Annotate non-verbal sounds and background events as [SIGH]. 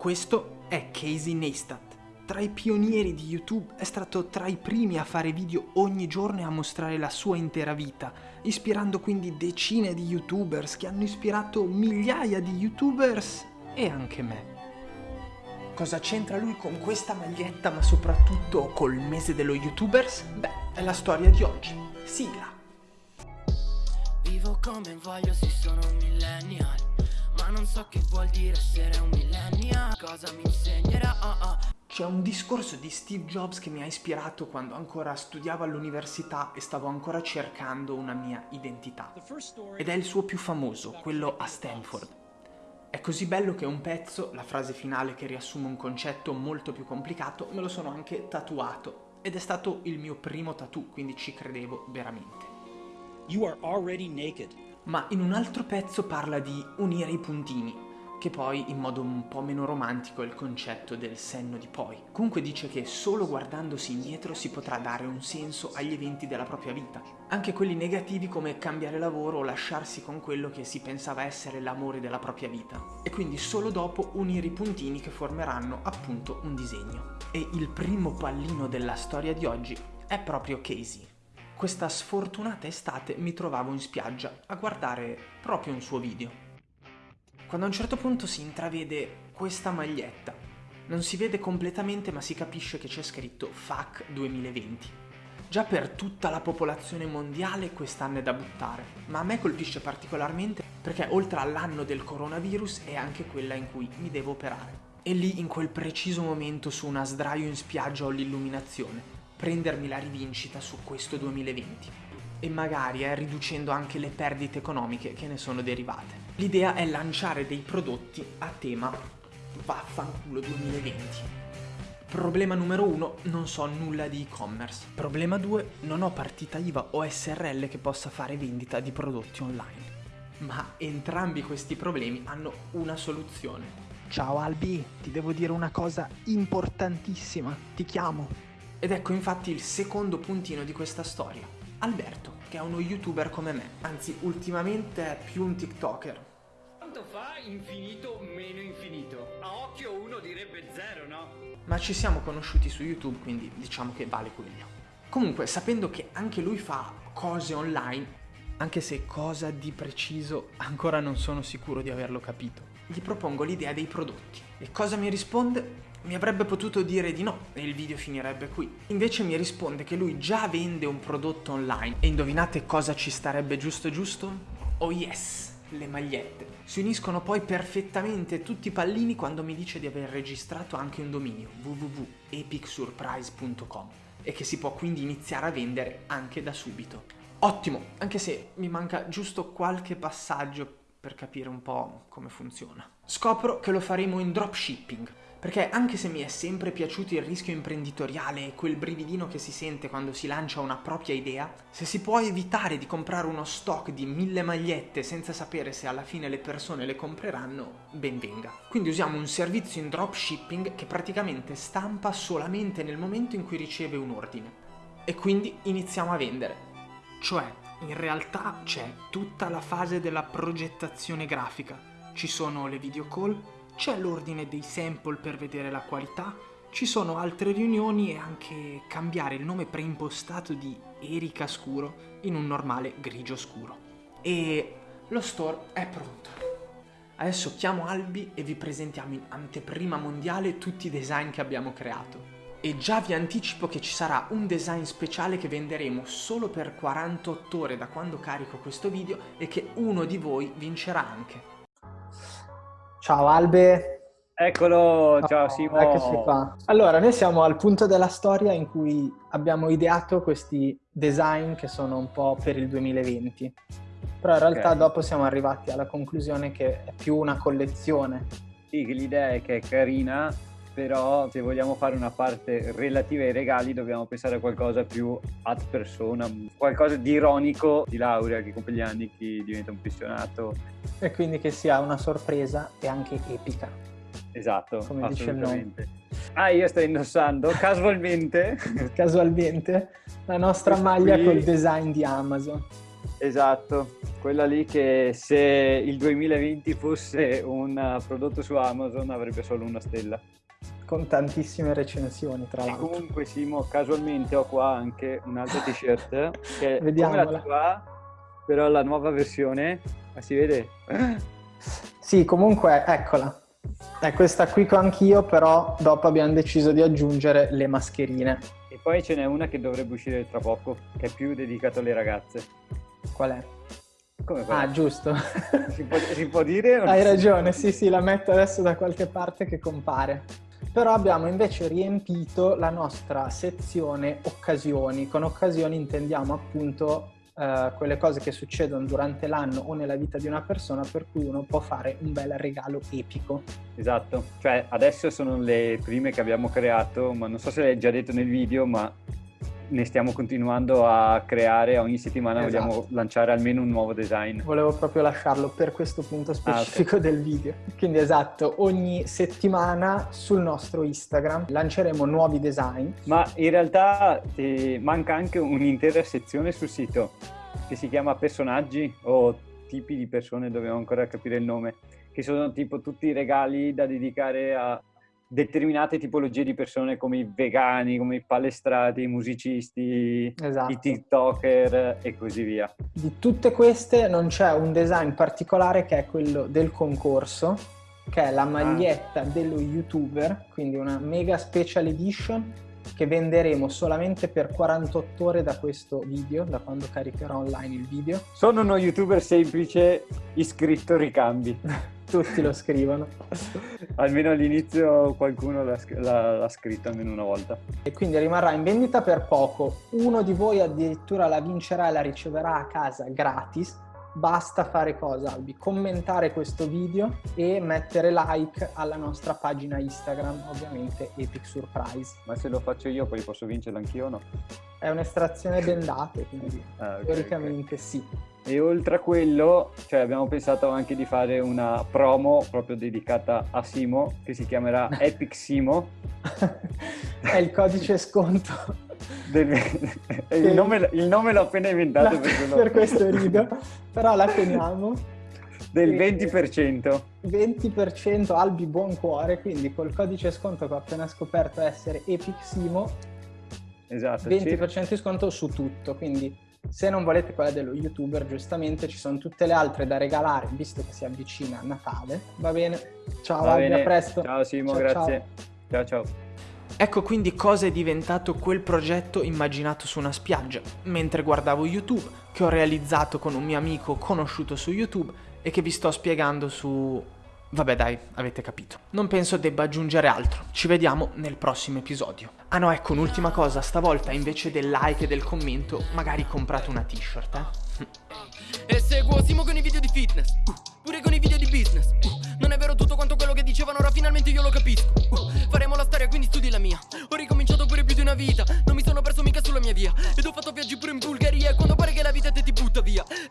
Questo è Casey Neistat. Tra i pionieri di YouTube è stato tra i primi a fare video ogni giorno e a mostrare la sua intera vita, ispirando quindi decine di YouTubers che hanno ispirato migliaia di YouTubers e anche me. Cosa c'entra lui con questa maglietta ma soprattutto col mese dello YouTubers? Beh, è la storia di oggi. Sigla! Vivo come voglio se sono millennial non so che vuol dire essere un millennial Cosa mi insegnerà oh oh. C'è un discorso di Steve Jobs che mi ha ispirato quando ancora studiavo all'università e stavo ancora cercando una mia identità. Ed è il suo più famoso, quello a Stanford. È così bello che un pezzo, la frase finale che riassume un concetto molto più complicato, me lo sono anche tatuato. Ed è stato il mio primo tattoo, quindi ci credevo veramente. You are already naked. Ma in un altro pezzo parla di unire i puntini, che poi in modo un po' meno romantico è il concetto del senno di poi. Comunque dice che solo guardandosi indietro si potrà dare un senso agli eventi della propria vita, anche quelli negativi come cambiare lavoro o lasciarsi con quello che si pensava essere l'amore della propria vita, e quindi solo dopo unire i puntini che formeranno appunto un disegno. E il primo pallino della storia di oggi è proprio Casey. Questa sfortunata estate mi trovavo in spiaggia a guardare proprio un suo video quando a un certo punto si intravede questa maglietta. Non si vede completamente ma si capisce che c'è scritto FAC 2020. Già per tutta la popolazione mondiale quest'anno è da buttare, ma a me colpisce particolarmente perché oltre all'anno del coronavirus è anche quella in cui mi devo operare. E lì in quel preciso momento su una sdraio in spiaggia ho l'illuminazione, prendermi la rivincita su questo 2020 e magari eh, riducendo anche le perdite economiche che ne sono derivate. L'idea è lanciare dei prodotti a tema vaffanculo 2020. Problema numero uno, non so nulla di e-commerce. Problema due, non ho partita IVA o SRL che possa fare vendita di prodotti online. Ma entrambi questi problemi hanno una soluzione. Ciao Albi, ti devo dire una cosa importantissima, ti chiamo. Ed ecco infatti il secondo puntino di questa storia. Alberto, che è uno youtuber come me, anzi ultimamente è più un tiktoker, quanto fa infinito meno infinito? A occhio uno direbbe zero, no? Ma ci siamo conosciuti su YouTube, quindi diciamo che vale quello. Comunque, sapendo che anche lui fa cose online, anche se cosa di preciso ancora non sono sicuro di averlo capito, gli propongo l'idea dei prodotti. E cosa mi risponde? Mi avrebbe potuto dire di no e il video finirebbe qui. Invece mi risponde che lui già vende un prodotto online. E indovinate cosa ci starebbe giusto giusto? Oh yes! le magliette. Si uniscono poi perfettamente tutti i pallini quando mi dice di aver registrato anche un dominio www.epicsurprise.com e che si può quindi iniziare a vendere anche da subito. Ottimo, anche se mi manca giusto qualche passaggio per capire un po' come funziona. Scopro che lo faremo in dropshipping, perché anche se mi è sempre piaciuto il rischio imprenditoriale e quel brividino che si sente quando si lancia una propria idea, se si può evitare di comprare uno stock di mille magliette senza sapere se alla fine le persone le compreranno, ben venga. Quindi usiamo un servizio in dropshipping che praticamente stampa solamente nel momento in cui riceve un ordine. E quindi iniziamo a vendere. Cioè, in realtà c'è tutta la fase della progettazione grafica. Ci sono le video call, c'è l'ordine dei sample per vedere la qualità, ci sono altre riunioni e anche cambiare il nome preimpostato di Erika Scuro in un normale grigio scuro. E lo store è pronto. Adesso chiamo Albi e vi presentiamo in anteprima mondiale tutti i design che abbiamo creato. E già vi anticipo che ci sarà un design speciale che venderemo solo per 48 ore da quando carico questo video e che uno di voi vincerà anche. Ciao Albe. Eccolo, ciao Simo. Eccoci qua. Allora, noi siamo al punto della storia in cui abbiamo ideato questi design che sono un po' per il 2020. Però in realtà okay. dopo siamo arrivati alla conclusione che è più una collezione. Sì, l'idea è che è carina, però se vogliamo fare una parte relativa ai regali dobbiamo pensare a qualcosa più ad persona, qualcosa di ironico di laurea che compie gli anni chi diventa un appassionato. E quindi che sia una sorpresa e anche epica. Esatto, come dice il nome. Ah, io sto indossando [LAUGHS] casualmente casualmente la nostra maglia qui... col design di Amazon. Esatto Quella lì che se il 2020 fosse un prodotto su Amazon avrebbe solo una stella. Con tantissime recensioni, tra e l'altro. comunque Simo, casualmente ho qua anche un'altra t-shirt che è Vediamola. [LAUGHS] come la tua, però la nuova versione. Ma si vede? [CLEARS THROAT] Sì, comunque, eccola. È questa qui ho anch'io, però dopo abbiamo deciso di aggiungere le mascherine. E poi ce n'è una che dovrebbe uscire tra poco, che è più dedicata alle ragazze. Qual è? Come quella? Ah, giusto. [LAUGHS] Si può, si può dire? Hai ragione, sì, sì, la metto adesso da qualche parte che compare. Però abbiamo invece riempito la nostra sezione occasioni. Con occasioni intendiamo appunto eh, quelle cose che succedono durante l'anno o nella vita di una persona per cui uno può fare un bel regalo epico. Esatto, cioè adesso sono le prime che abbiamo creato, ma non so se l'hai già detto nel video, ma ne stiamo continuando a creare, ogni settimana Esatto. vogliamo lanciare almeno un nuovo design. Volevo proprio lasciarlo per questo punto Ah, specifico del video. Quindi esatto, ogni settimana sul nostro Instagram lanceremo nuovi design. Ma in realtà eh, manca anche un'intera sezione sul sito che si chiama personaggi o tipi di persone, dobbiamo ancora capire il nome, che sono tipo tutti i regali da dedicare a determinate tipologie di persone come i vegani, come i palestrati, i musicisti, Esatto. i TikToker e così via. Di tutte queste non c'è un design particolare che è quello del concorso, che è la maglietta dello youtuber, quindi una mega special edition che venderemo solamente per 48 ore da questo video, da quando caricherò online il video. Sono uno youtuber semplice, iscritto ricambi. [LAUGHS] Tutti lo scrivono. [LAUGHS] Almeno all'inizio qualcuno l'ha, l'ha- l'ha scritto almeno una volta. E quindi rimarrà in vendita per poco. Uno di voi addirittura la vincerà e la riceverà a casa gratis. Basta fare cosa, Albi? Commentare questo video e mettere like alla nostra pagina Instagram, ovviamente Epic Surprise. Ma se lo faccio io poi posso vincerlo anch'io o no? È un'estrazione bendate, quindi [LAUGHS] Ah, ok, teoricamente sì. ok. E oltre a quello, cioè abbiamo pensato anche di fare una promo proprio dedicata a Simo, che si chiamerà [LAUGHS] Epic Simo. È il codice sconto. Del- [LAUGHS] il, nome, il nome l'ho appena inventato per, quello- per questo [LAUGHS] rido, però la teniamo. del E- 20%. 20% Albi buon cuore, quindi col codice sconto che ho appena scoperto essere Epic Simo, Esatto. 20% di sconto su tutto, quindi se non volete quella dello youtuber, giustamente ci sono tutte le altre da regalare, visto che si avvicina Natale. Va bene? Ciao Va Albi, bene. a presto. Ciao Simo, Ciao, grazie. ciao. ciao. Ecco quindi cosa è diventato quel progetto immaginato su una spiaggia, mentre guardavo YouTube, che ho realizzato con un mio amico conosciuto su YouTube e che vi sto spiegando su... Vabbè dai, avete capito. Non penso debba aggiungere altro. Ci vediamo nel prossimo episodio. Ah no, ecco un'ultima cosa, stavolta invece del like e del commento, magari comprate una t-shirt, eh? E seguo Simo con i video di fitness uh,